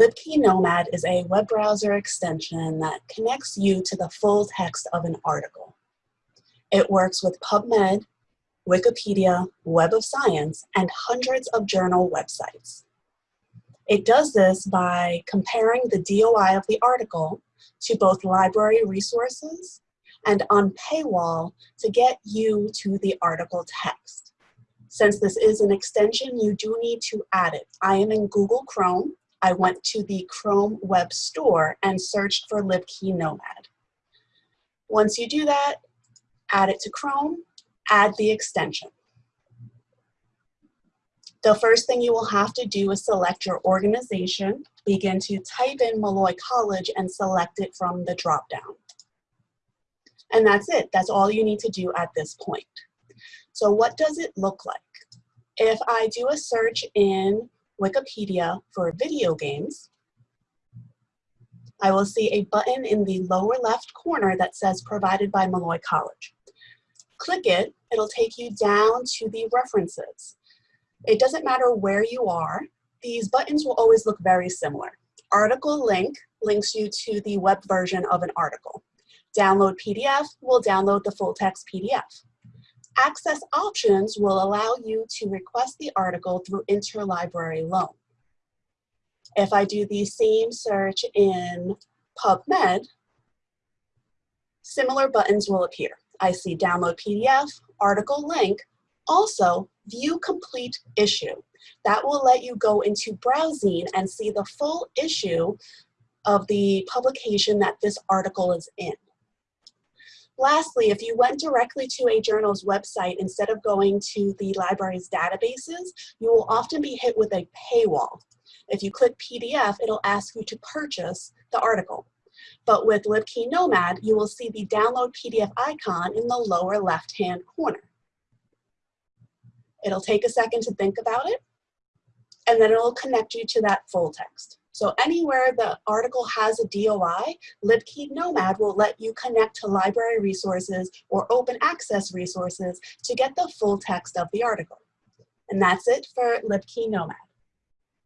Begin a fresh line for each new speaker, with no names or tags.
LibKey Nomad is a web browser extension that connects you to the full text of an article. It works with PubMed, Wikipedia, Web of Science, and hundreds of journal websites. It does this by comparing the DOI of the article to both library resources and on paywall to get you to the article text. Since this is an extension, you do need to add it. I am in Google Chrome. I went to the Chrome Web Store and searched for LibKey Nomad. Once you do that, add it to Chrome, add the extension. The first thing you will have to do is select your organization, begin to type in Molloy College and select it from the dropdown. And that's it, that's all you need to do at this point. So what does it look like? If I do a search in Wikipedia for video games, I will see a button in the lower left corner that says provided by Molloy College. Click it, it'll take you down to the references. It doesn't matter where you are, these buttons will always look very similar. Article link links you to the web version of an article. Download PDF will download the full text PDF. Access options will allow you to request the article through interlibrary loan. If I do the same search in PubMed, similar buttons will appear. I see download PDF, article link, also view complete issue. That will let you go into browsing and see the full issue of the publication that this article is in. Lastly, if you went directly to a journal's website instead of going to the library's databases, you will often be hit with a paywall. If you click PDF, it'll ask you to purchase the article. But with LibKey Nomad, you will see the download PDF icon in the lower left-hand corner. It'll take a second to think about it, and then it'll connect you to that full text. So anywhere the article has a DOI, LibKey Nomad will let you connect to library resources or open access resources to get the full text of the article. And that's it for LibKey Nomad.